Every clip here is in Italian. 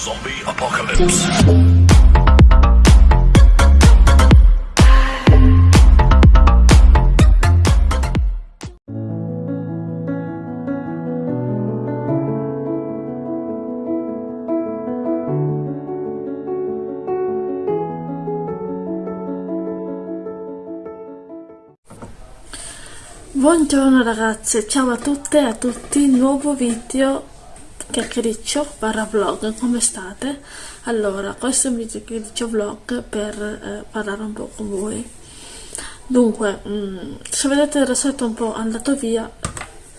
Zombie Apocalypse. Buongiorno ragazze, ciao a tutte e a tutti, nuovo video chiacchiericcio barra vlog, come state? Allora, questo è un video chiacchiericcio vlog per eh, parlare un po' con voi. Dunque, mh, se vedete il rossetto un po' andato via,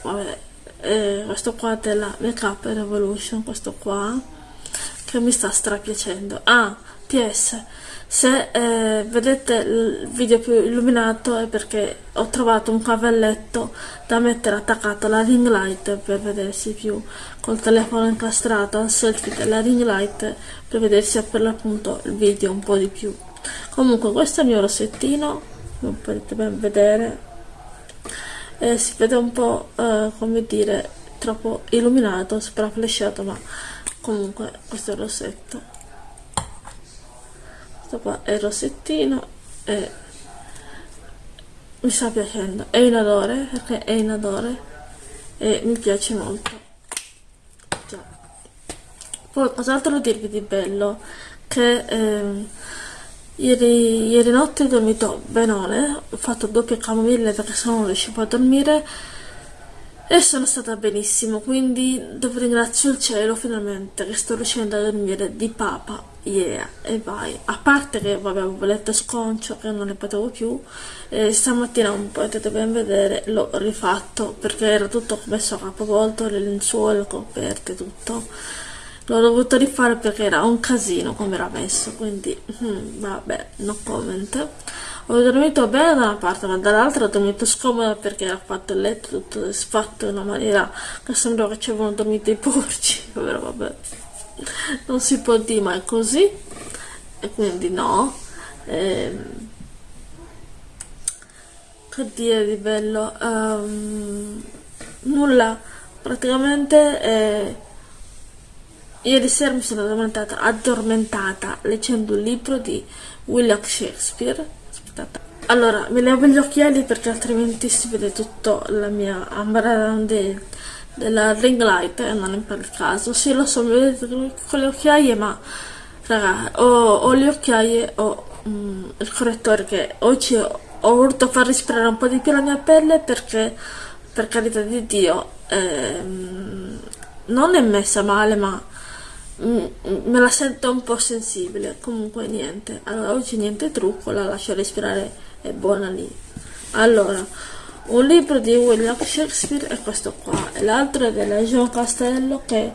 vabbè, eh, questo qua della Makeup Revolution, questo qua, che mi sta strapiacendo. Ah, PS, se eh, vedete il video più illuminato è perché ho trovato un cavalletto da mettere attaccato alla ring light per vedersi più col telefono incastrato al selfie della ring light per vedersi per l'appunto il video un po' di più comunque questo è il mio rossettino come potete ben vedere eh, si vede un po' eh, come dire troppo illuminato sopra flashato ma comunque questo è il rossetto. Questo qua è il rossettino e mi sta piacendo. È in odore perché è in odore e mi piace molto. Già. poi cos'altro dirvi di bello? Che ehm, ieri, ieri notte ho dormito benone ho fatto doppia camomilla perché se no non riuscivo a dormire e sono stata benissimo quindi devo ringrazio il cielo finalmente che sto riuscendo a dormire di papa yeah e vai. A parte che vabbè avevo letto sconcio che non ne potevo più e stamattina un potete ben vedere l'ho rifatto perché era tutto messo a capovolto le lenzuole le coperte tutto. L'ho dovuto rifare perché era un casino come era messo quindi hmm, vabbè no comment ho dormito bene da una parte ma dall'altra ho dormito scomoda perché era fatto il letto tutto disfatto in una maniera che sembrava che ci avevano dormito i porci però vabbè. Non si può dire ma è così e quindi no. Ehm, che dire di bello? Um, nulla. Praticamente eh, ieri sera mi sono addormentata, addormentata leggendo un libro di William Shakespeare allora mi levo gli occhiali perché altrimenti si vede tutto la mia ambra della ring light e non è per il caso. Sì lo so mi vedete con le occhiaie ma raga ho, ho le occhiaie ho mm, il correttore che oggi ho, ho voluto far respirare un po' di più la mia pelle perché per carità di dio ehm, non è messa male ma me la sento un po' sensibile comunque niente. Allora oggi niente trucco la lascio respirare è buona lì. Allora un libro di William Shakespeare è questo qua e l'altro è della Jean Castello che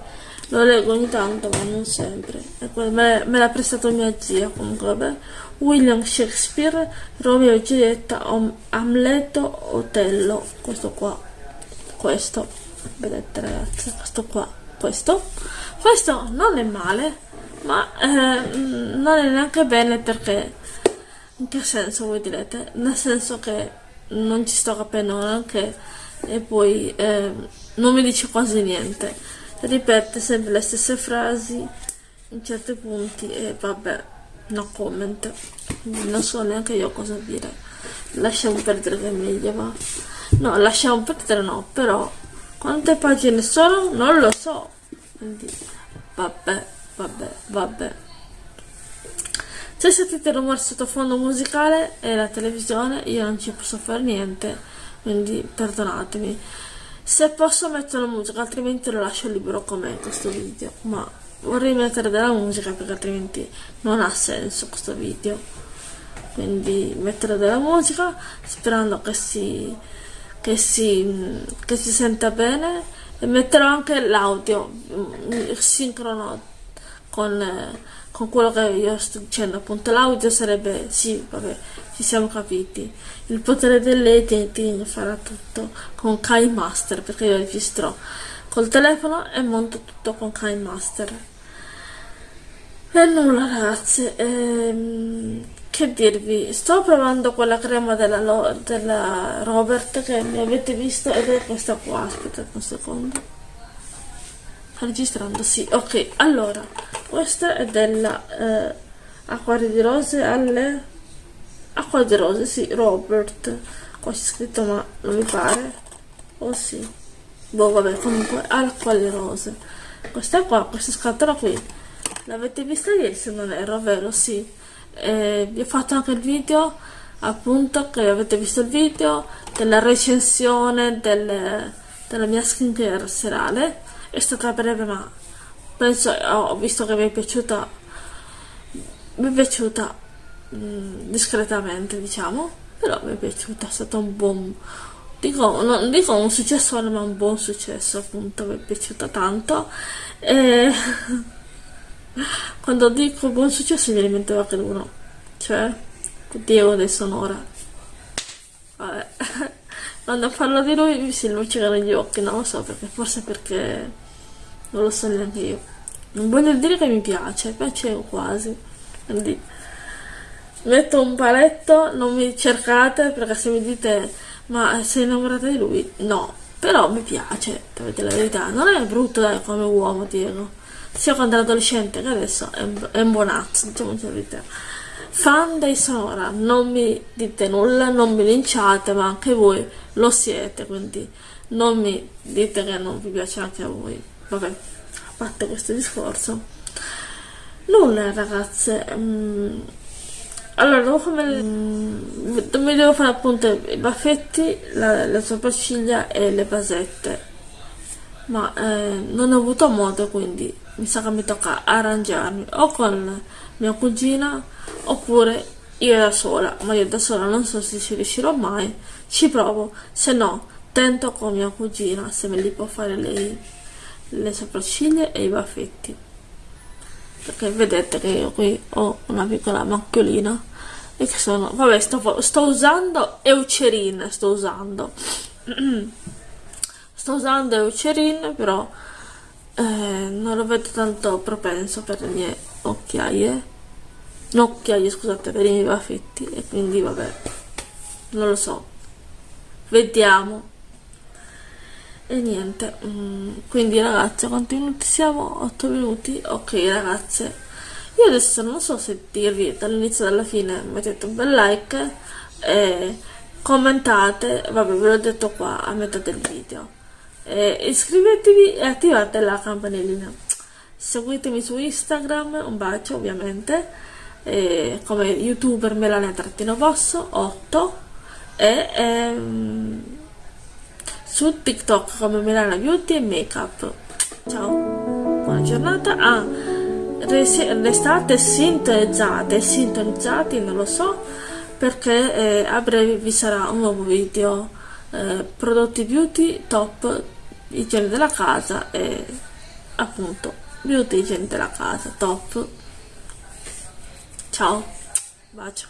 lo leggo ogni tanto ma non sempre. Me, me l'ha prestato mia zia comunque vabbè. William Shakespeare Romeo e Giulietta Amleto Otello questo qua. Questo. Vedete ragazzi questo qua questo. Questo non è male ma eh, non è neanche bene perché in che senso voi direte? Nel senso che non ci sto capendo neanche e poi eh, non mi dice quasi niente. Ripete sempre le stesse frasi in certi punti e vabbè no comment. Non so neanche io cosa dire. Lasciamo perdere che è meglio va. No lasciamo perdere no però quante pagine sono? Non lo so. Quindi, vabbè, vabbè, vabbè. Se sentite il rumore sottofondo musicale è la televisione, io non ci posso fare niente, quindi perdonatemi. Se posso mettere la musica, altrimenti lo lascio libero com'è questo video. Ma vorrei mettere della musica perché altrimenti non ha senso questo video. Quindi mettere della musica sperando che si che si, che si senta bene e metterò anche l'audio mm, sincrono con, con quello che io sto dicendo. Appunto l'audio sarebbe sì vabbè ci siamo capiti. Il potere dell'editing farà tutto con Kai Master perché io registro col telefono e monto tutto con Kai Master. E nulla ragazzi ehm, che dirvi? Sto provando quella crema della, della Robert che mi avete visto ed è questa qua. Aspettate un secondo. Sta registrando sì ok. Allora questa è della eh, Acquario di Rose alle Acquario di Rose, sì, Robert. Qua c'è scritto ma non mi pare. Oh sì. Boh vabbè comunque Acquario di Rose. Questa qua, questa scatola qui. L'avete vista ieri se non erro, vero? sì eh, vi ho fatto anche il video appunto che avete visto il video della recensione del, della mia skincare serale. È stata breve ma penso ho visto che mi è piaciuta mi è piaciuta mh, mm, discretamente diciamo però mi è piaciuta è stato un buon dico, non dico un successo ma un buon successo appunto mi è piaciuta tanto. E quando dico buon successo mi rimettevo anche uno. Cioè Diego dei Sonora. Vabbè. Quando parlo di lui mi si luccicano gli occhi non lo so perché forse perché non lo so neanche io. Non voglio dire che mi piace piace quasi. Quindi metto un paletto non mi cercate perché se mi dite ma sei innamorata di lui? No. Però mi piace per la verità. Non è brutto dai come uomo Diego sia quando era adolescente che adesso è, è un buonazzo diciamo la verità fan dei Sonora non mi dite nulla non mi linciate ma anche voi lo siete quindi non mi dite che non vi piace anche a voi. Vabbè a parte questo discorso. Nulla ragazze mm, allora dopo come mm, mi devo fare appunto i baffetti la, le sopracciglia e le basette ma eh, non ho avuto modo quindi mi sa che mi tocca arrangiarmi o con mia cugina oppure io da sola, ma io da sola non so se ci riuscirò mai, ci provo, se no tento con mia cugina se me li può fare lei le sopracciglia e i baffetti. Perché vedete che io qui ho una piccola macchiolina e che sono vabbè sto, sto usando Eucerin sto usando sto usando Eucerin però eh, non lo vedo tanto propenso per le mie occhiaie. No occhiaie scusate per i miei baffetti. E quindi vabbè non lo so. Vediamo. E niente mm, quindi ragazze quanti minuti siamo? 8 minuti? Ok ragazze. Io adesso non so se dirvi dall'inizio alla fine mettete un bel like e commentate. Vabbè ve l'ho detto qua a metà del video e iscrivetevi e attivate la campanellina. Seguitemi su instagram un bacio ovviamente. Eh, come youtuber melania-vosso 8 e ehm, su tiktok come melania beauty e makeup. Ciao buona giornata. Ah, restate sintonizzate sintonizzati non lo so perché eh, a breve vi sarà un nuovo video. Eh, prodotti beauty top igiene della casa e appunto beauty igiene della casa. Top. Ciao, bacio.